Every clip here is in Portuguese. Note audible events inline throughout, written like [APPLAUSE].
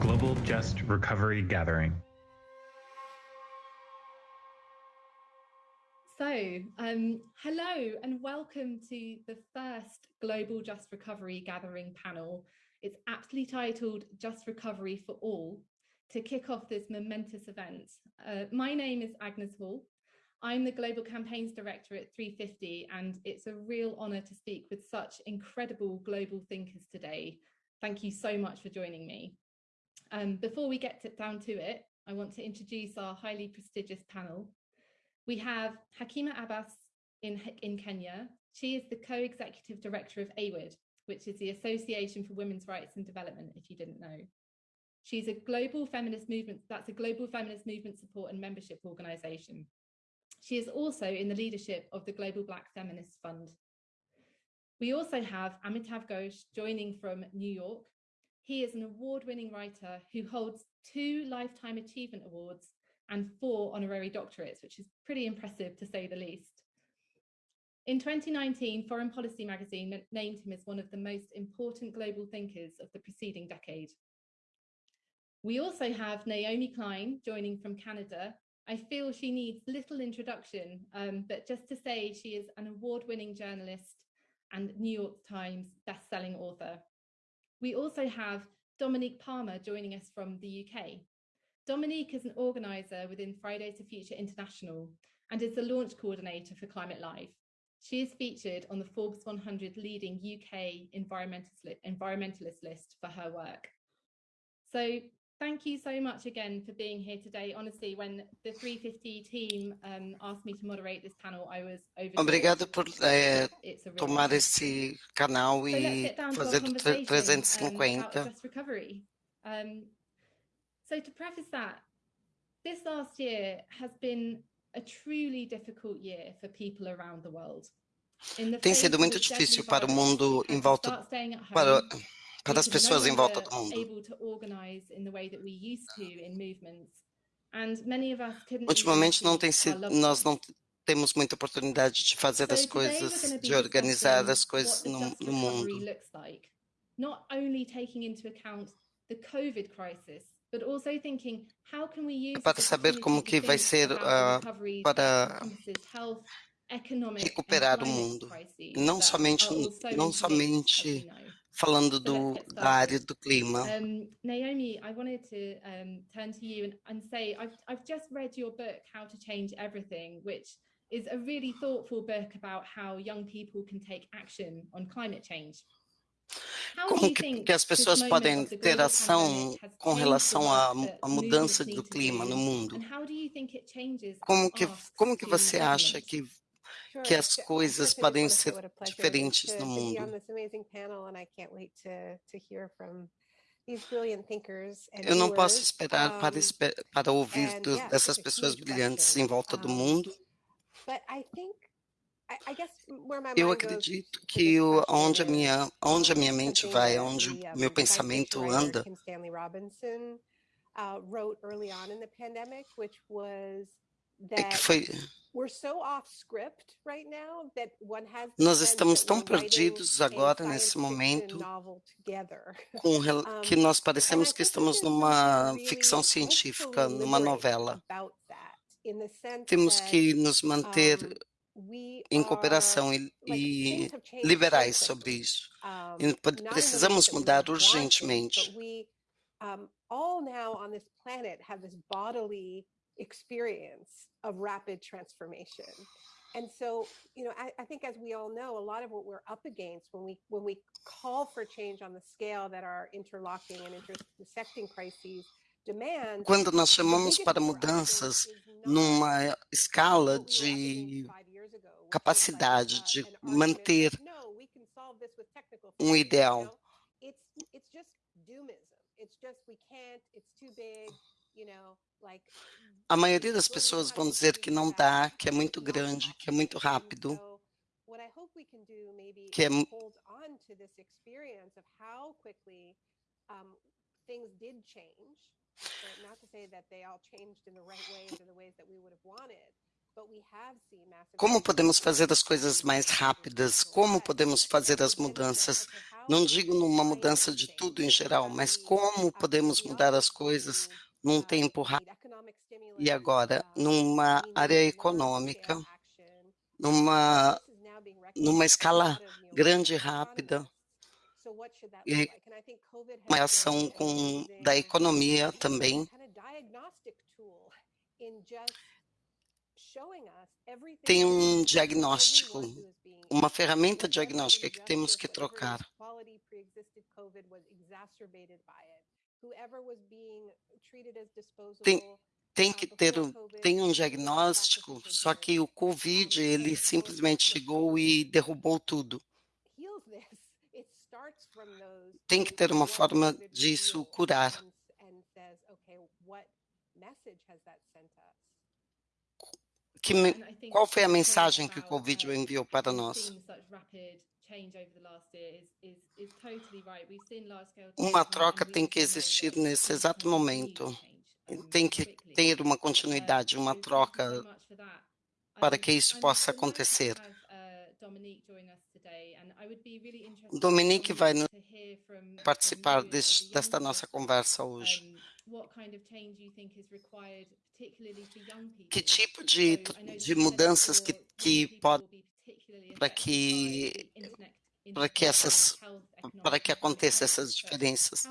Global Just Recovery Gathering. So, um, hello and welcome to the first Global Just Recovery Gathering panel. It's aptly titled Just Recovery for All to kick off this momentous event. Uh, my name is Agnes Hall. I'm the Global Campaigns Director at 350 and it's a real honour to speak with such incredible global thinkers today. Thank you so much for joining me. Um, before we get to, down to it, I want to introduce our highly prestigious panel. We have Hakima Abbas in, in Kenya. She is the co-executive director of AWID, which is the Association for Women's Rights and Development, if you didn't know. She's a global feminist movement, that's a global feminist movement support and membership organisation. She is also in the leadership of the Global Black Feminist Fund. We also have Amitav Ghosh joining from New York. He is an award-winning writer who holds two Lifetime Achievement Awards and four honorary doctorates, which is pretty impressive to say the least. In 2019, Foreign Policy magazine named him as one of the most important global thinkers of the preceding decade. We also have Naomi Klein joining from Canada, I feel she needs little introduction, um, but just to say she is an award-winning journalist and New York Times best-selling author. We also have Dominique Palmer joining us from the UK. Dominique is an organiser within Fridays for Future International and is the launch coordinator for Climate Live. She is featured on the Forbes 100 leading UK environmentalist, environmentalist list for her work. So thank you so much again for being here today. Honestly, when the 350 team um, asked me to moderate this panel, I was overjoyed. Obrigado por é, It's a real tomar esse canal So e to fazer do tre- conversation, um, 350. recovery. Um, so to preface that, this last year has been a truly difficult year for people around the world. In the Tem sido muito difícil para o mundo em volta start staying at para. Para as pessoas em volta do mundo. Ultimamente não tem sido, nós não temos muita oportunidade de fazer as coisas, de organizar as coisas no, no mundo. looks like, not only taking into account the COVID crisis, but also thinking how can we use para saber como que vai ser, recovery para recuperar o mundo. Não somente, não somente. Falando do, da área do clima. Um, Naomi, I wanted to um, turn to you and, and say I've, I've just read your book, How to Change Everything, which is a really thoughtful book about how young people can take action on climate change. Como que, que as pessoas podem ter ação com relação à, à mudança do clima no mundo? Como que, como que você acha que. Que as coisas podem ser diferentes no mundo? Eu não posso esperar para, para ouvir dessas pessoas brilhantes em volta do mundo. Eu acredito to que onde a minha, onde a minha mente vai, onde o meu pensamento anda, uh, é que foi, we're so off script right now that one has the nós estamos tão perdidos agora nesse momento que nós parecemos que estamos numa ficção científica, numa novela. Temos que nos manter em cooperação e, e liberais sobre isso. E precisamos mudar urgentemente. all now on this planet have this bodily experience of rapid transformation. And so, you know, I, I think as we all know, a lot of what we're up against when we when we call for change on the scale that our interlocking and intersecting crises demand, Quando nós chamamos para for us is, mudanças numa escala what we were up against de five years ago, which was like capacidade de manter that, no, we can solve this with technical um ideal. It's it's just doomism. It's just we can't, it's too big, you know, like A maioria das pessoas vão dizer que não dá, que é muito grande, que é muito rápido, que é Como podemos fazer as coisas mais rápidas? Como podemos fazer as mudanças? Não digo numa mudança de tudo em geral, mas como podemos mudar as coisas num tempo rápido e agora numa área econômica, numa numa escala grande e rápida. e uma ação com da economia também. tem um diagnóstico, uma ferramenta diagnóstica que temos que trocar. Tem, tem que ter tem um diagnóstico, só que o COVID ele simplesmente chegou e derrubou tudo. [LAUGHS] Tem que ter uma forma disso curar. Que, qual foi a mensagem que o Covid enviou para nós? Uma troca tem que existir nesse exato momento. Tem que ter uma continuidade, uma troca para que isso possa acontecer. Dominique vai participar deste, desta nossa conversa hoje. Que tipo de, de mudanças que, que pode para que para que essas para que aconteça essas diferenças?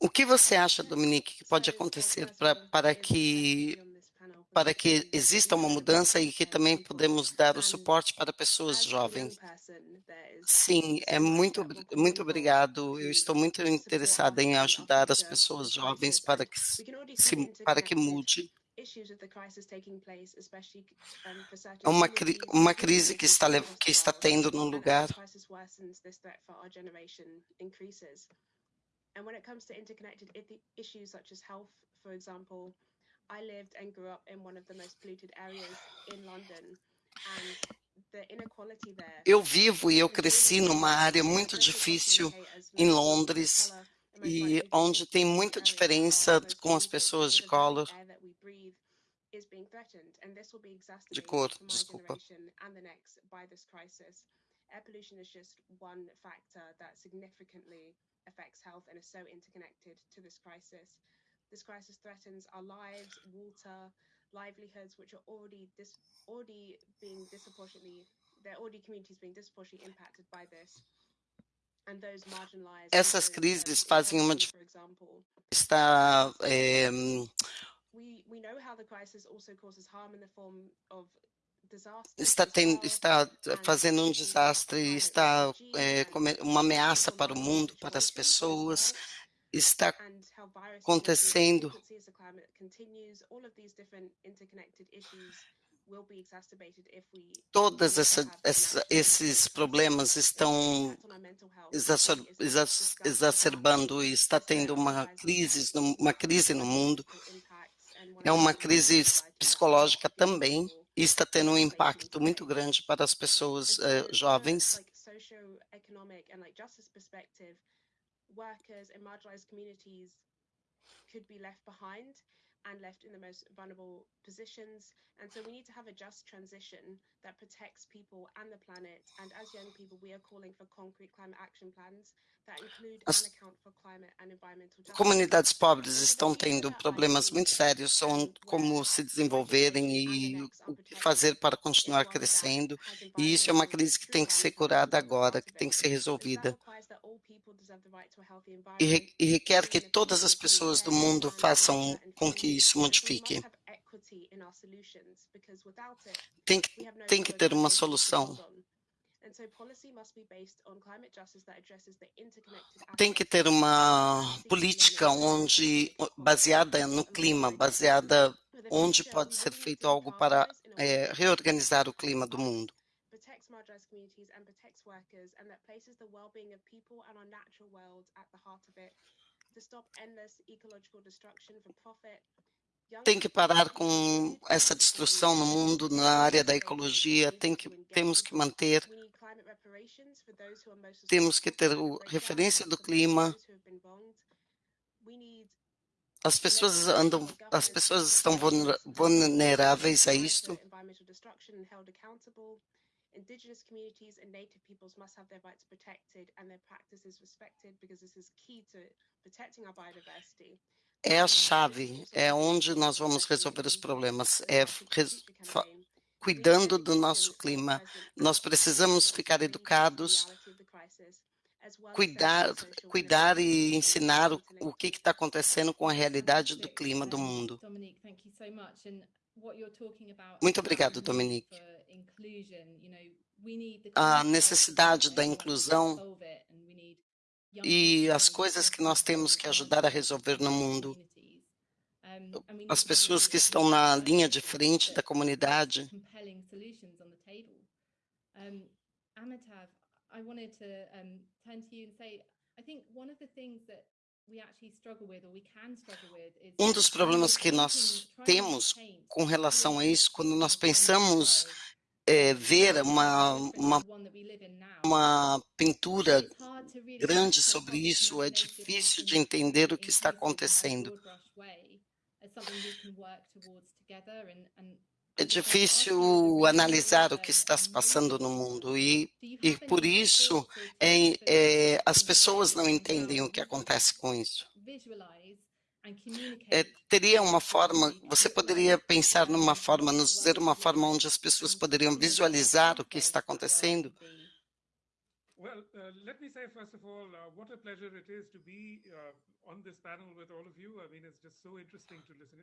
O que você acha, Dominique, que pode acontecer pra, para que para que exista uma mudança e que também podemos dar o suporte para pessoas jovens. Sim, é muito, muito obrigado. Eu estou muito interessada em ajudar as pessoas jovens para que, se, para que mude. É uma, uma crise que está, que está tendo no lugar. And when it comes to interconnected issues such as health, for example, I lived and grew up in one of the most polluted areas in London and eu vivo e eu cresci numa área muito difícil em Londres e onde tem muita diferença com as pessoas de color, de cor, desculpa. Air pollution is just one factor that significantly affects health and is so interconnected to this crisis. This crisis threatens our lives, water, livelihoods, which are already dis already being disproportionately, there are already communities being disproportionately impacted by this. And those marginalized. Essas crises fazem uma diferença. Está é, está, tem, está fazendo um desastre, está é, uma ameaça para o mundo, para as pessoas, está acontecendo. Todos esses problemas estão exacerbando e está tendo uma crise, uma crise no mundo. É uma crise psicológica também e está tendo um impacto muito grande para as pessoas uh, jovens workers and marginalized communities could be left behind and left in the most vulnerable positions. And so we need to have a just transition that protects people and the planet. And as young people, we are calling for concrete climate action plans that include As and account for climate and environmental justice. Comunidades pobres estão tendo problemas muito sérios sobre como se desenvolverem e o que fazer para continuar crescendo. E isso é uma crise que tem que ser curada agora, que tem que ser resolvida. E, requer que todas as pessoas do mundo façam com que isso modifique. Tem que, tem que ter uma solução. Tem que ter uma política onde baseada no clima, baseada onde pode ser feito algo para é, reorganizar o clima do mundo marginalized communities and protects workers and that places the well-being of people and our natural world at the heart of it to stop endless ecological destruction for profit. Tem que parar com essa destruição no mundo na área da ecologia. Tem que temos que manter temos que ter o referência do clima. As pessoas andam, as pessoas estão vulner- vulneráveis a isto. Indigenous communities and native peoples must have their rights protected and their practices respected because this is key to protecting our biodiversity. É a chave, é onde nós vamos resolver os problemas, é res- cuidando do nosso clima. Nós precisamos ficar educados, cuidar, cuidar e ensinar o, o que está acontecendo com a realidade do clima do mundo. Muito obrigado, Dominique. A necessidade da inclusão e as coisas que nós temos que ajudar a resolver no mundo. As pessoas que estão na linha de frente da comunidade. Um, Amitav, I wanted to um, turn to you and say, I think one of the things that we actually struggle with, or we can struggle with, is Um dos problemas que nós temos com relação a isso, quando nós pensamos é, ver uma, uma, uma pintura grande sobre isso, é difícil de entender o que está acontecendo. É difícil analisar o que está se passando no mundo e, e por isso é, é, as pessoas não entendem o que acontece com isso. É, teria uma forma, você poderia pensar um, numa forma, nos dizer uma forma onde as pessoas poderiam visualizar o que está acontecendo? could be. Well, let me say first of all, what a pleasure it is to be on this panel with all of you. I mean, it's just so interesting to listen,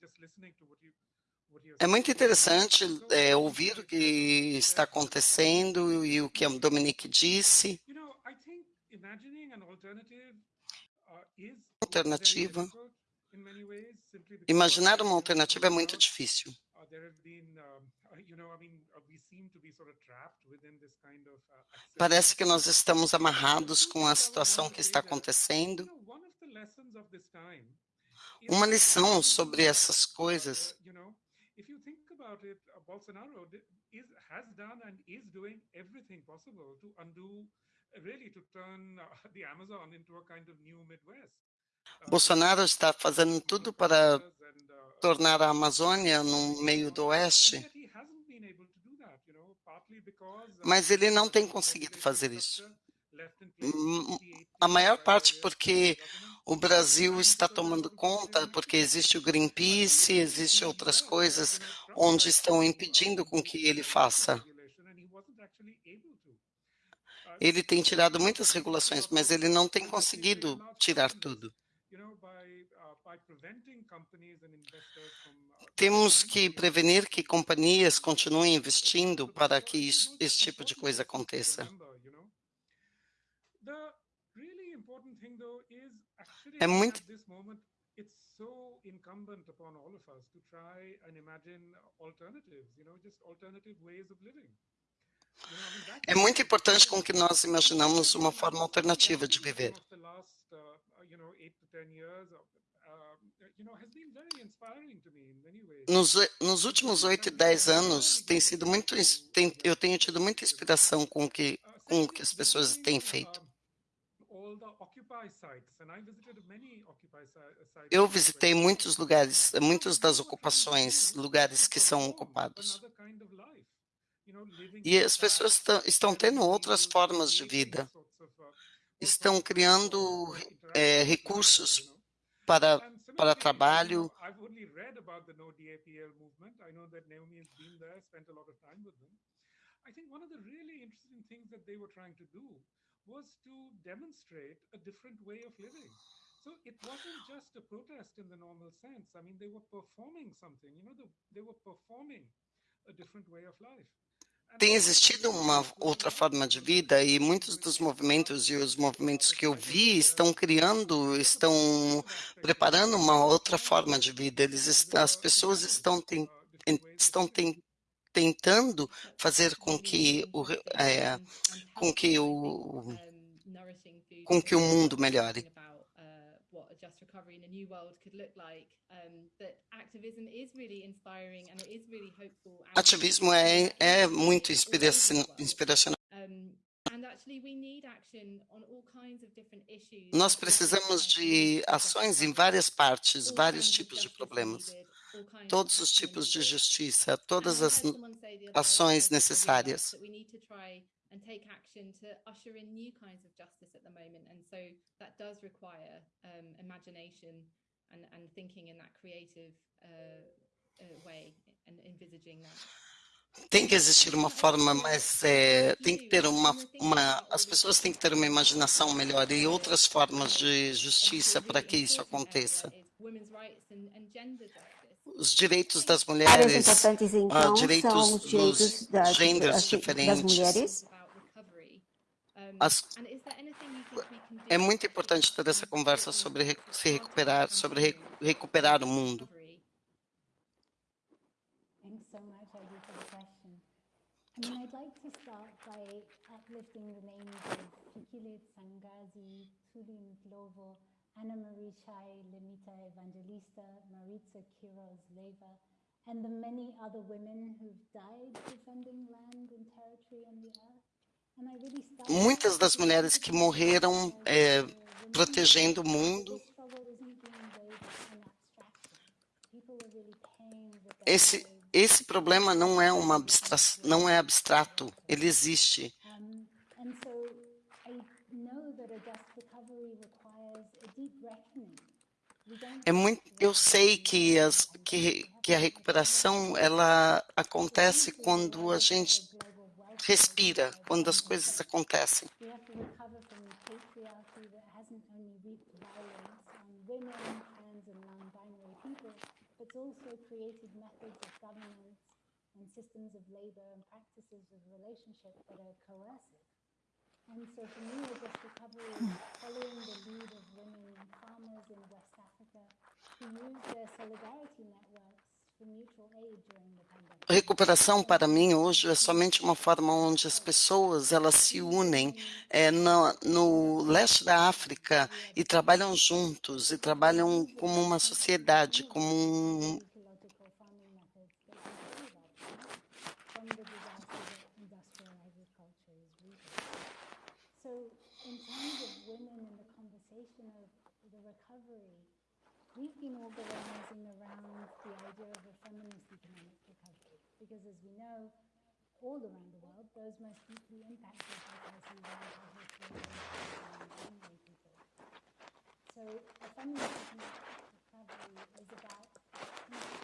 just listening to what you. what you're É muito saying. interessante é, ouvir o que está acontecendo e o que a Dominique disse. You know, I think imagining an alternative is Alternativa. Imaginar uma alternativa é muito difícil. there have been, you know, I mean, we seem to be sort of trapped within this kind of Parece que nós estamos amarrados com a situação que está acontecendo. Uma lição sobre essas coisas. Really to turn uh, [LAUGHS] the Amazon into a kind of new Midwest. Uh, Bolsonaro está fazendo tudo para uh, tornar a Amazônia no meio do oeste, mas ele não tem conseguido fazer isso. structure left in place in 2018 A maior parte porque o Brasil está tomando conta, porque existe o Greenpeace, existe outras coisas onde estão impedindo com que ele faça. Ele tem tirado muitas regulações, mas ele não tem conseguido tirar tudo. Temos que prevenir que companhias in continuem investindo para que isso, esse tipo de coisa aconteça. É muito É muito importante com que nós imaginamos uma forma alternativa de viver. Nos, nos últimos oito e dez anos tem sido muito, tem, eu tenho tido muita inspiração com o que, com o que as pessoas têm feito. Eu visitei muitos lugares, muitas das ocupações, lugares que são ocupados. E as pessoas estão, tendo outras formas de vida, uh, estão criando with recursos you know. para, para trabalho. Tem existido uma outra forma de vida e muitos dos movimentos e os movimentos que eu vi estão criando, estão preparando uma outra forma de vida. Eles, as pessoas estão, estão tentando fazer com que o, é, com que o com que o mundo melhore. thinking about uh, what a just recovery in a new world could look like. Um, that activism is really inspiring and it is really hopeful. Ativismo é, é muito inspiracional. Um, Nós precisamos de ações em várias partes, vários tipos de problemas, todos os tipos de justiça, todas as ações necessárias. And take action to usher in new kinds of justice at the moment. And so that does require um, imagination and, and thinking in that creative uh, uh, way and envisaging that. Tem que existir uma forma mais, é, tem que ter uma, uma, as pessoas têm que ter uma imaginação melhor e outras formas de justiça para que isso aconteça. Os direitos das mulheres, importantes, então, uh, direitos são os direitos dos das, gêneros das, diferentes. das mulheres. As, é muito importante ter essa conversa sobre re, se recuperar, sobre re, recuperar o mundo. Thanks so much, Adi, for the question. I mean, I'd like to start by uplifting the names of Fikilit Sangazi, Tulin Glovo, Anna Marie Chai, Lemita Evangelista, Maritza Quiroz Leva, and the many other women who've died defending land and territory and the earth. Muitas das mulheres que morreram é, protegendo o mundo, esse esse problema não é uma não é abstrato, ele existe. É muito, eu sei que, as, que, que a recuperação ela acontece quando a gente. Respira, quando as coisas acontecem. Following the lead of women farmers in West Africa who used their solidarity networks Recuperação para mim hoje é somente uma forma onde as pessoas elas se unem é, no, no leste da África e trabalham juntos e trabalham como uma sociedade, como um, we've been organizing the idea of a feminist economic recovery because, as we know, all around the world, those most deeply impacted by crises are and people. So, a feminist economic recovery is about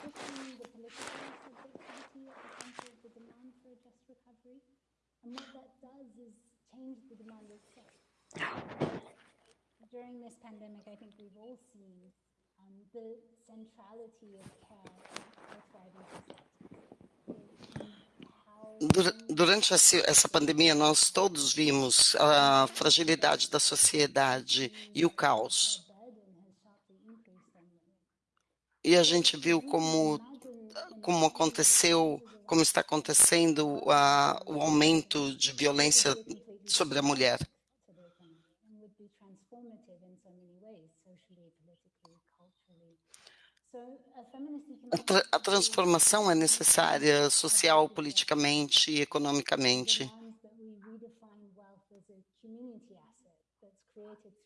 putting the political subjectivity at the center of the demand for a just recovery. And what that does is change the demand itself. During this pandemic, I think we've all seen um, the centrality of care Durante essa pandemia, nós todos vimos a fragilidade da sociedade e o caos. E a gente viu como, como aconteceu, como está acontecendo a, o aumento de violência sobre a mulher. to the economy and would be transformative in so many ways, socially, politically, culturally. So a tra- a transformação é necessária social, politicamente e economicamente.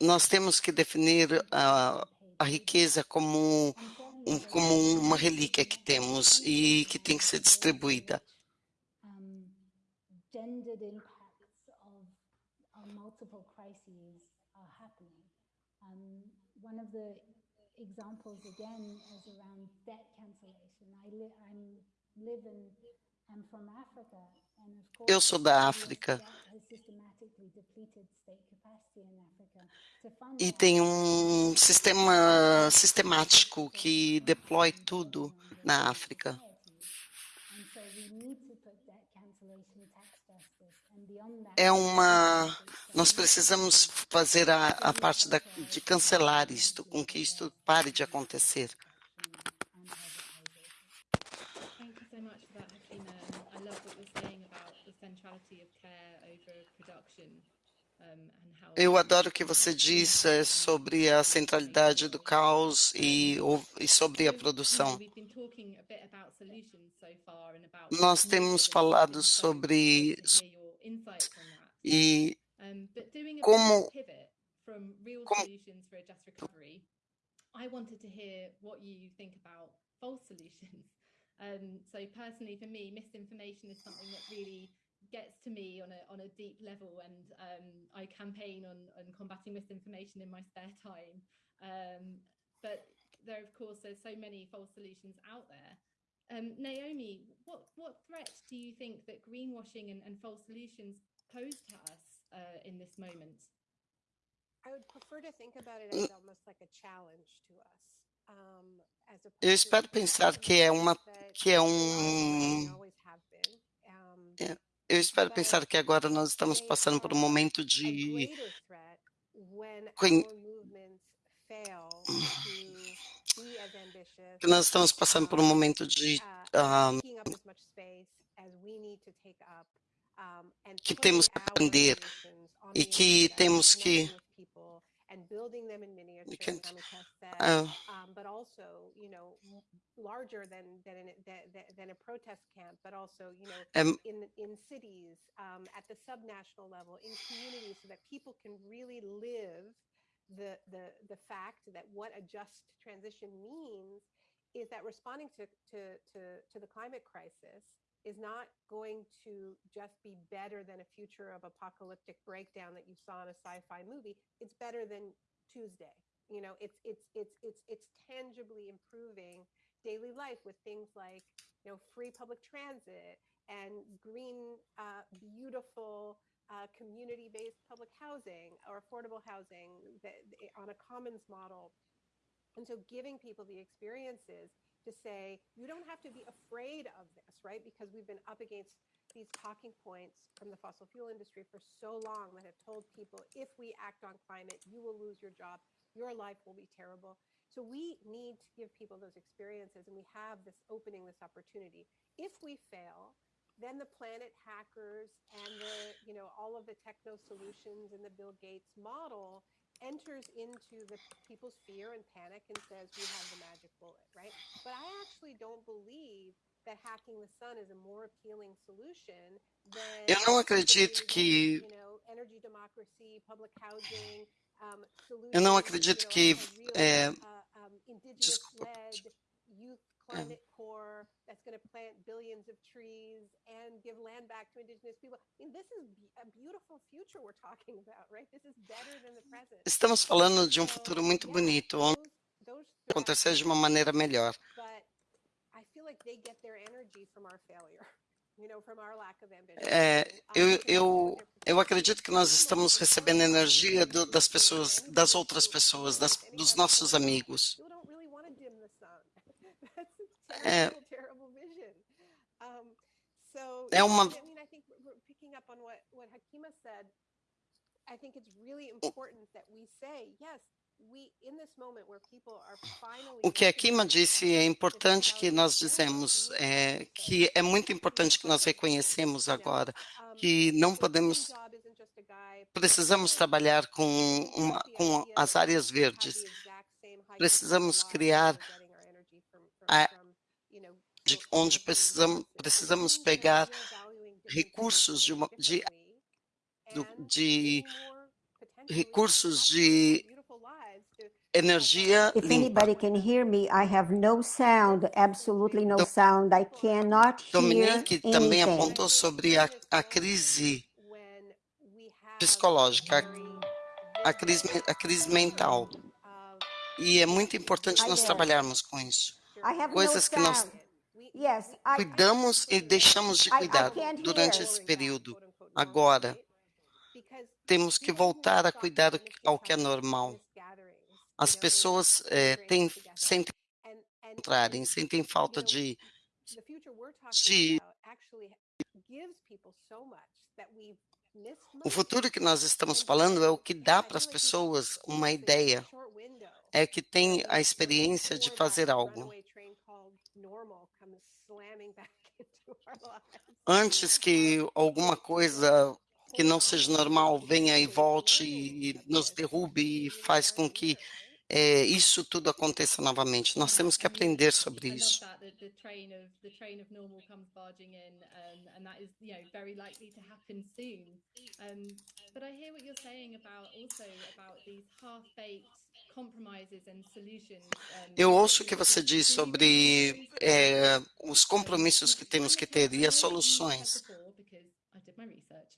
Nós temos que definir a, a riqueza como, um, como uma relíquia que temos e que tem que ser distribuída. um, examples again is around debt cancellation. I li- I'm live in I'm from Africa, and of course, Eu sou da África. E tem um sistema sistemático que deploy tudo na África. É uma. Nós precisamos fazer a, a parte da, de cancelar isto, com que isto pare de acontecer. Thank you so much for that, Hafina. I love what you're saying about the centrality of care over production. Eu adoro o que você diz eh, sobre a centralidade do caos e, e sobre a produção. Nós temos falado sobre e como como [LAUGHS] solutions for a just recovery, I wanted to hear what you think about false solutions. So personally, for me, misinformation is something that really gets to me on a on a deep level, and um, I campaign on on combating misinformation in my spare time. Um, but there, of course, there's so many false solutions out there. Um, Naomi, what what threat do you think that greenwashing and, and false solutions pose to us uh, in this moment? I would prefer to think about it as almost like a challenge to us, um, as Eu espero pensar que é uma que é they are a threat, um always eu espero pensar que agora nós estamos passando por um momento de as ambitious, que nós estamos passando por um momento de uh, ah, um, que temos que aprender e que temos que and building them in miniature, Amika said, ah, um, but also, you know, larger than than, an, than than a protest camp, but also, you know, é, in in cities, um, at the subnational level, in communities, so that people can really live the the the fact that what a just transition means is that responding to to to, to the climate crisis is not going to just be better than a future of apocalyptic breakdown that you saw in a sci-fi movie. It's better than tuesday. You know it's it's it's it's it's tangibly improving daily life with things like you know free public transit and green uh, beautiful uh, community-based public housing or affordable housing that, on a commons model. And so giving people the experiences to say, you don't have to be afraid of this, right? Because we've been up against these talking points from the fossil fuel industry for so long that have told people if we act on climate, you will lose your job, your life will be terrible. So we need to give people those experiences, and we have this opening, this opportunity. If we fail, then the planet hackers and the, you know, all of the techno solutions and the Bill Gates model enters into the people's fear and panic and says we have the magic bullet right? But i actually don't believe that hacking the sun is a more appealing solution than não creating, acredito que you know energy democracy public housing um, eu não solutions, acredito you know, real é, uh, um, indigenous desculpa led youth climate core that's going to plant billions of trees and give land back to indigenous people. Mean, this is a beautiful future we're talking about, right? This is better than the present. estamos falando de um futuro muito bonito onde acontecer de uma maneira melhor but I feel like they get their energy from our failure. [LAUGHS] É, eu, eu, eu acredito que nós estamos recebendo energia do- das pessoas, das outras pessoas, das, dos nossos amigos. People don't really want to dim the sun. That's a [LAUGHS] É, é uma, I mean, I think we're- we're picking up on what what Hakima said. I think it's really important that we say yes. We in this moment where people are finally o que a Kima disse é importante que nós dizemos é, que é muito importante que nós reconhecemos agora que não podemos precisamos trabalhar com uma, com as áreas verdes precisamos criar a, de onde precisamos precisamos pegar recursos de, uma, de, de recursos de energia If limpa. anybody can hear me, I have no sound, absolutely no Do- sound. I cannot hear Dominique também anything. apontou sobre a, a crise psicológica, a, a crise, a crise mental. E é muito importante nós trabalharmos com isso. Coisas que nós cuidamos e deixamos de cuidar durante esse período. Agora, temos que voltar a cuidar ao que é normal. As pessoas eh, têm, sentem encontrarem, sentem falta de, de o futuro que nós estamos And falando é o que dá para as pessoas uma ideia, é que tem a experiência de fazer algo. runaway train called normal comes slamming back into our lives. Antes que alguma coisa que não seja normal venha e volte e nos derrube e faz com que eh, isso tudo aconteça novamente. Nós temos que aprender sobre I love isso. that, that the train of the train of normal comes barging in, um, and that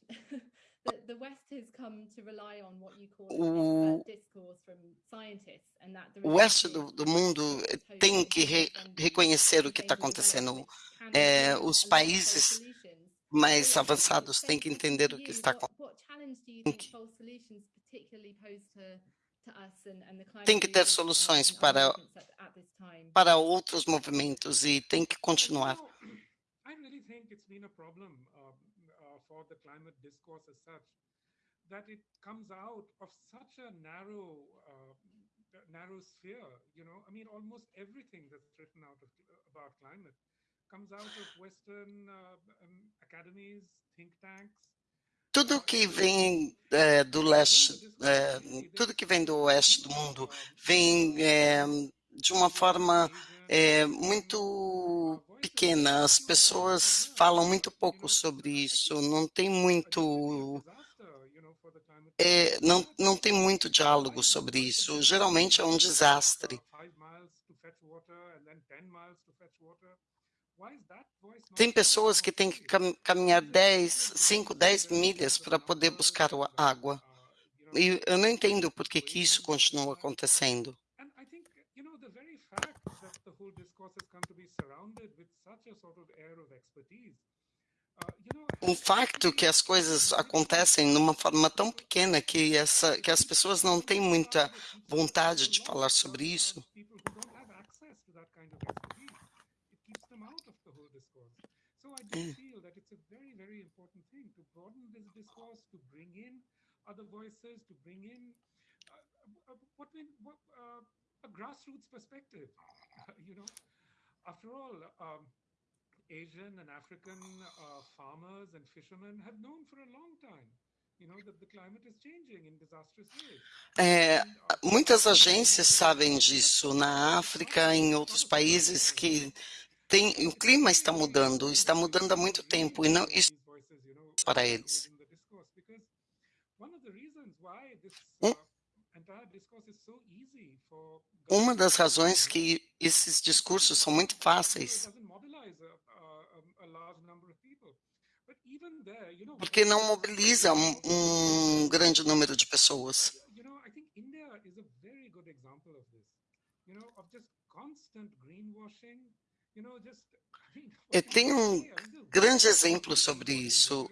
[LAUGHS] you know very likely to I hear what and Eu ouço o que você diz sobre é, os compromissos que temos que ter e as soluções. O o oeste do, do mundo tem que re, reconhecer o que está acontecendo. É, os países mais avançados têm que entender o que está acontecendo. Tem que ter soluções para para outros movimentos e tem que continuar. For the climate discourse as such that it comes out of such a narrow uh, narrow sphere you know? I mean almost everything that's written out of, about climate comes out of western uh, um, academies think tanks. Tudo que uh, vem é, eh, do leste, é, eh, tudo que vem do oeste do mundo vem é, de uma forma muito pequena. As pessoas falam muito pouco sobre isso. Não tem muito é, não, não tem muito diálogo sobre isso. Geralmente é um desastre. Tem pessoas que têm que caminhar 10, 5, 10 milhas para poder buscar água. E eu não entendo por que, que isso continua acontecendo. O facto que as coisas acontecem numa forma tão pequena que, essa, que as pessoas não têm muita vontade de falar sobre isso. É. uh, uh, a grassroots perspective. [LAUGHS] you know, after all, um, Asian and African uh, farmers and fishermen have known for a long time. É, muitas agências sabem disso na África, em outros países que tem, o clima está mudando, está mudando há muito tempo e não isso para eles. Um, uma das razões que esses discursos são muito fáceis. Porque não mobiliza um, um grande número de pessoas. [LAUGHS] Eu tenho um grande exemplo sobre isso.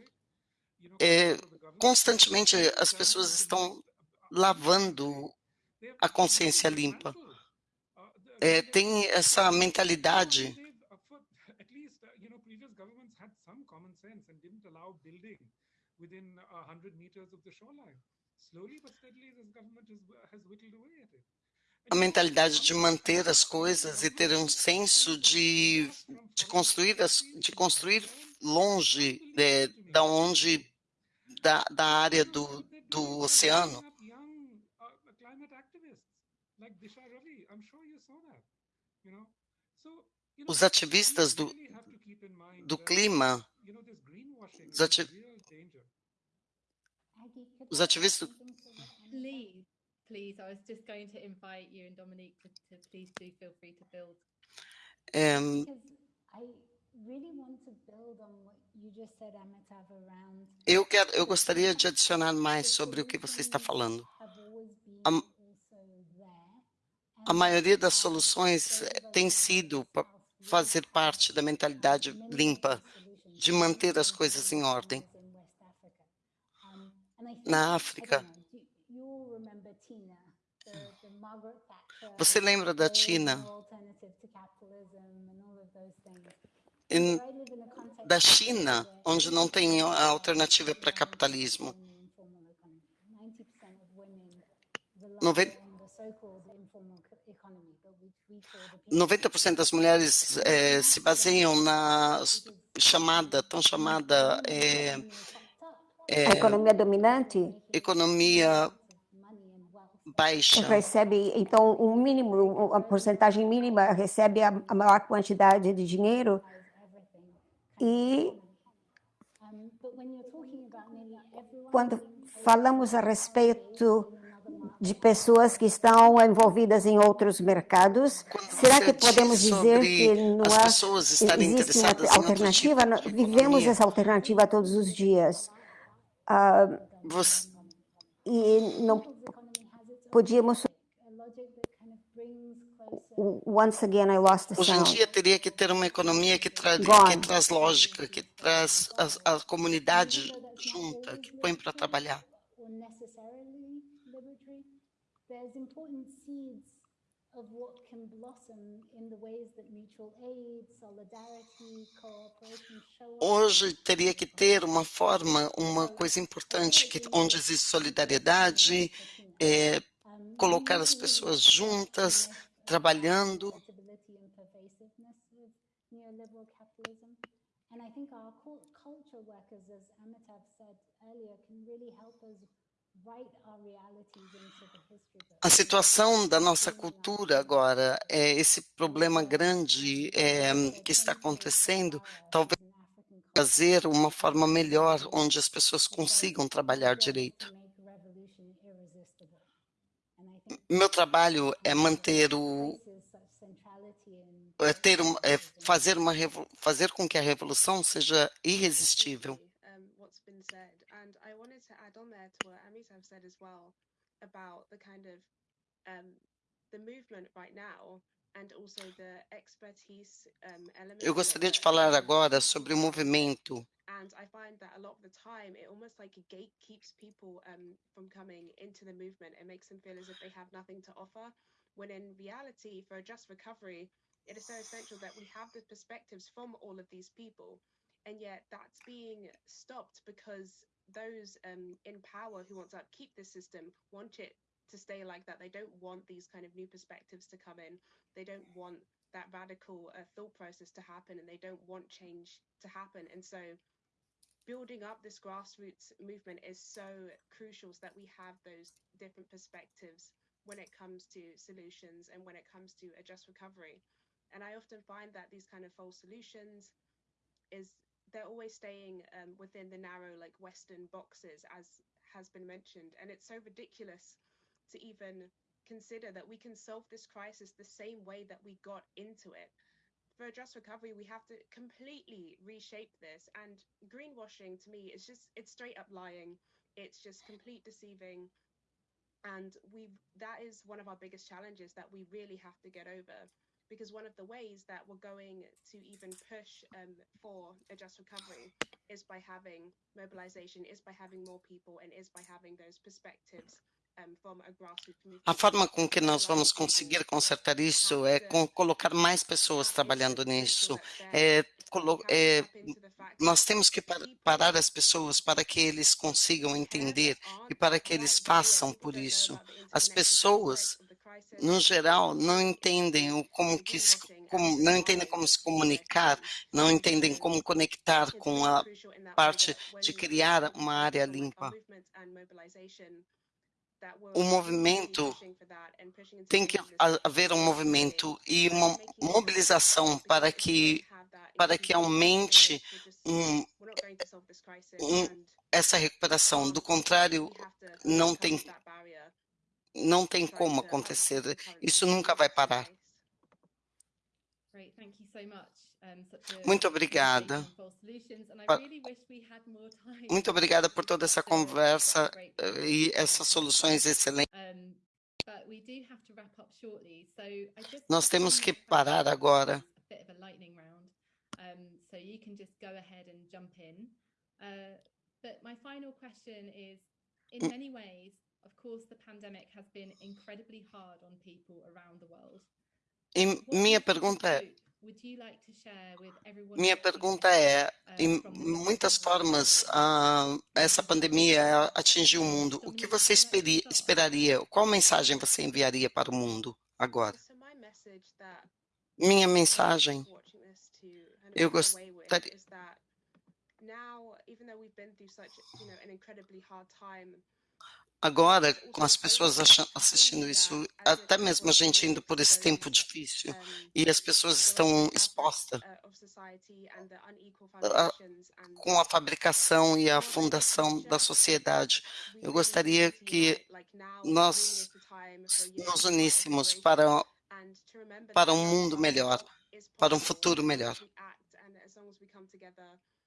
É, constantemente as pessoas estão lavando a consciência limpa. É, tem essa mentalidade a mentalidade de manter as coisas e ter um senso de, de construir as, de construir longe de, da onde da, da área do, do oceano os ativistas do, do clima, os, ati, os ativistas. Please, please, I was just going to invite you and Dominique to, to please do feel free to build. Um, eu quero, eu gostaria de adicionar mais sobre o que você está falando. A, maioria das soluções tem sido fazer parte da mentalidade limpa, de manter as coisas em ordem. Na África, você lembra da? Em, da China, onde não tem alternativa para capitalismo. 90, 90% das mulheres é, se baseiam na chamada, tão chamada é, é, economia dominante, economia baixa. recebe, então, um mínimo, uma porcentagem mínima recebe a, a maior quantidade de dinheiro e quando falamos a respeito de pessoas que estão envolvidas em outros mercados, Quando será que podemos diz dizer que não há, existe uma outro alternativa? tipo Vivemos essa alternativa todos os dias. Ah, Você, e não podíamos once again I lost the hoje em dia teria que ter uma economia que, tra Gone. que traz lógica, que traz a, a comunidade junta, que põe para trabalhar. There's important seeds of what can blossom in the ways that mutual aid, solidarity, cooperation show up. Hoje teria que ter uma forma, uma coisa importante, que, onde existe solidariedade, é, colocar as pessoas juntas, trabalhando. and I think our cul- culture workers, as Amitav said earlier, can really help us A situação da nossa cultura agora, é esse problema grande é, que está acontecendo, talvez fazer uma forma melhor onde as pessoas consigam trabalhar direito. Meu trabalho é manter o é ter uma, é fazer uma fazer com que a revolução seja irresistível. Add on there to what Amitav said as well about the kind of um, the movement right now and also the expertise um, element. Eu gostaria de falar um, agora sobre o movimento. and I find that a lot of the time it almost like a gate keeps people um, from coming into the movement. It makes them feel as if they have nothing to offer. When in reality, for a just recovery, it is so essential that we have the perspectives from all of these people. And yet that's being stopped because those um, in power who want to upkeep this system want it to stay like that. They don't want these kind of new perspectives to come in. They don't want that radical uh, thought process to happen and they don't want change to happen. And so building up this grassroots movement is so crucial so that we have those different perspectives when it comes to solutions and when it comes to a just recovery. And I often find that these kind of false solutions is they're always staying um, within the narrow like Western boxes, as has been mentioned, and it's so ridiculous to even consider that we can solve this crisis the same way that we got into it. For a just recovery, we have to completely reshape this. And greenwashing to me is just it's straight up lying. It's just complete deceiving. And we that is one of our biggest challenges that we really have to get over. Because one of the ways that we're going to even push um, for a just recovery is by having mobilization, is by having more people, and is by having those perspectives from a grassroots movement. A forma com que nós vamos conseguir consertar isso é com colocar mais pessoas trabalhando nisso. É, é, nós temos que par- parar as pessoas para que eles consigam entender e para que eles façam por isso. As pessoas, no geral, não entendem o como que se, como, não entendem como se comunicar, não entendem como conectar com a parte de criar uma área limpa. O movimento tem que ha- haver um movimento e uma mobilização para que para que aumente um, um, essa recuperação. Do contrário, não tem não tem como acontecer. Isso nunca vai parar. Great, thank you so much. Such a Muito obrigada. Muito to obrigada por toda essa conversa eh, e essas soluções excelentes. Nós temos que parar agora. E minha pergunta é, hope would you like to share with everyone minha watching pergunta this, é, uh, em muitas formas, ah, essa pandemia atingiu o mundo. O que você esperaria? Qual mensagem você enviaria para o mundo agora? Minha mensagem, eu gostaria, Agora, com as pessoas assistindo isso, até mesmo a gente indo por esse tempo difícil, e as pessoas estão expostas a, com a fabricação e a fundação da sociedade. Eu gostaria que nós nos uníssemos para, para um mundo melhor, para um futuro melhor.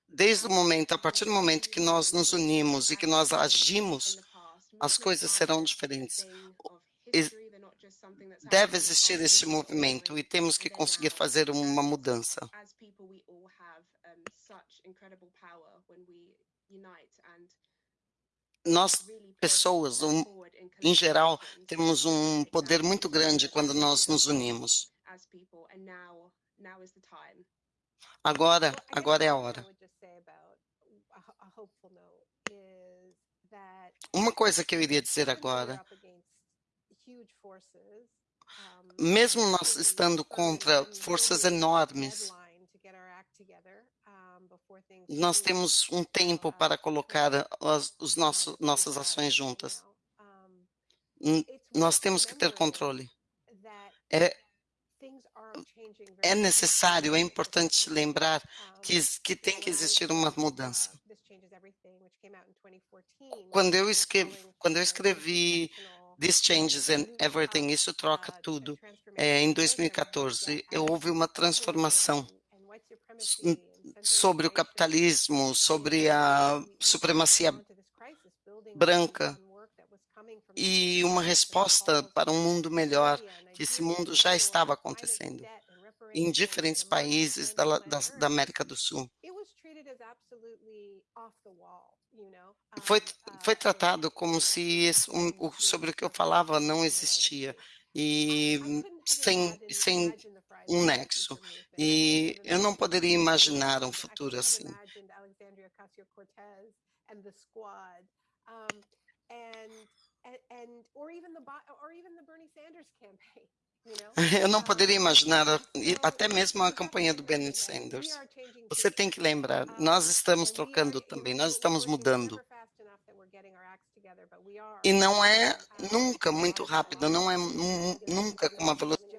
Desde o momento, a partir do momento que nós nos unimos e que nós agimos, as coisas serão diferentes. Deve existir esse movimento e temos que conseguir fazer uma mudança. Nós, pessoas, em geral, temos um poder muito grande quando nós nos unimos. Agora, agora é a hora. Uma coisa que eu iria dizer agora, mesmo nós estando contra forças enormes, nós temos um tempo para colocar as os nossos, nossas ações juntas. Nós temos que ter controle. É, é necessário, é importante lembrar que, que tem que existir uma mudança. Quando eu escrevi, quando eu escrevi This Changes and Everything, isso troca tudo, é, em 2014, eu houve uma transformação sobre o capitalismo, sobre a supremacia branca e uma resposta para um mundo melhor, que esse mundo já estava acontecendo em diferentes países da, da, da América do Sul. Foi, foi tratado como se esse, um, sobre o que eu falava não existia e sem, sem um nexo. E eu não poderia imaginar um futuro assim. [LAUGHS] Eu não poderia imaginar até mesmo a campanha do Bernie Sanders. Você tem que lembrar, nós estamos trocando também, nós estamos mudando. E não é nunca muito rápido, não é nunca com uma velocidade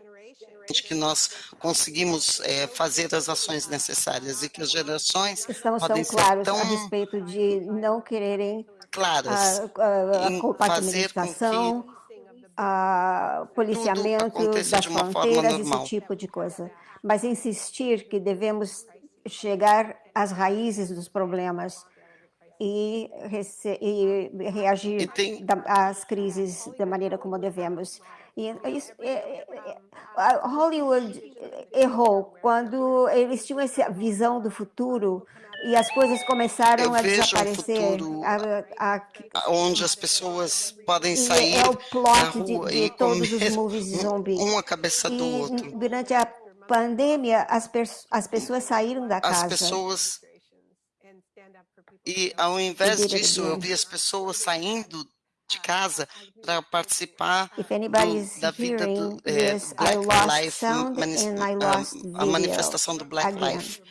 que nós conseguimos é, fazer as ações necessárias e que as gerações Estamos podem tão claros tão a respeito de não quererem claras a, a, a em compartimentação, a policiamento das fronteiras, esse tipo de coisa. Mas insistir que devemos chegar às raízes dos problemas e, e reagir E tem- às crises da maneira como devemos. E isso, é- é- é- Hollywood errou quando eles tinham essa visão do futuro e as coisas começaram Eu a um desaparecer. futuro A- a- onde as pessoas podem e sair é o plot de, rua de e todos os movies de zumbi. um a cabeça do E outro. durante a pandemia, as, as pessoas saíram da As casa. pessoas e ao invés it disso eu vi as pessoas saindo de casa para participar do, da vida do é, Black Life, I a- a manifestação do Black again. Life.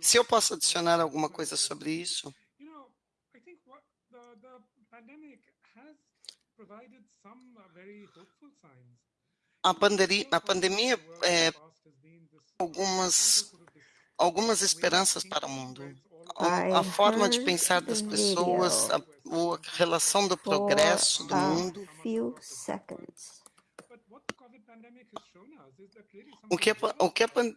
Se eu posso adicionar alguma coisa sobre isso, a, pandemia, a pandemia é, algumas algumas esperanças para o mundo. A, a forma de pensar das pessoas, a, a relação do progresso do mundo. O que a, o que a, pan-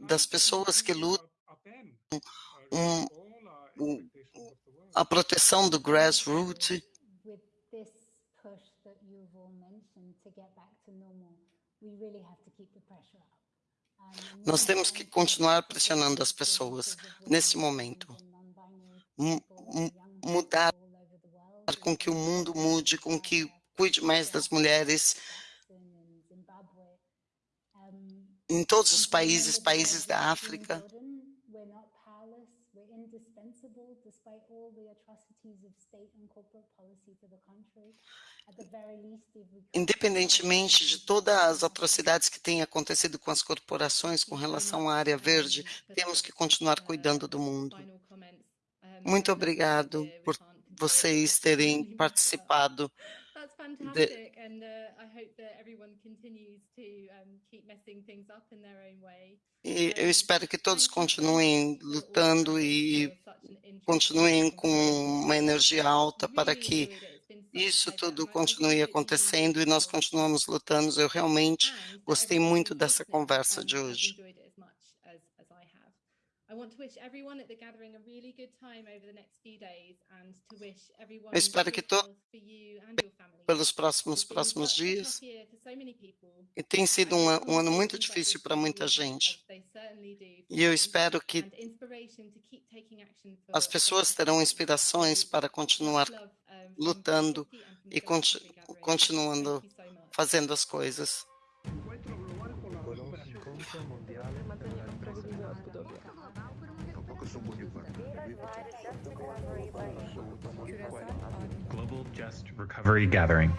das pessoas que lutam um, um, a proteção do grassroots. Nós temos que on continuar pressionando as pessoas nesse momento. Mudar com que o mundo mude, com que cuide mais das mulheres em todos os países, países da África. Independentemente de todas as atrocidades que têm acontecido com as corporações com relação à área verde, temos que continuar cuidando do mundo. Muito obrigado por vocês terem participado. De... E eu espero que todos continuem lutando e continuem com uma energia alta para que isso tudo continue acontecendo e nós continuamos lutando. Eu realmente gostei muito dessa conversa de hoje. Eu espero que todos pelos próximos próximos dias. E tem sido um, um ano muito difícil para muita gente. E eu espero que as pessoas terão inspirações para continuar lutando e continu continuando fazendo as coisas. Global Just Recovery Gathering.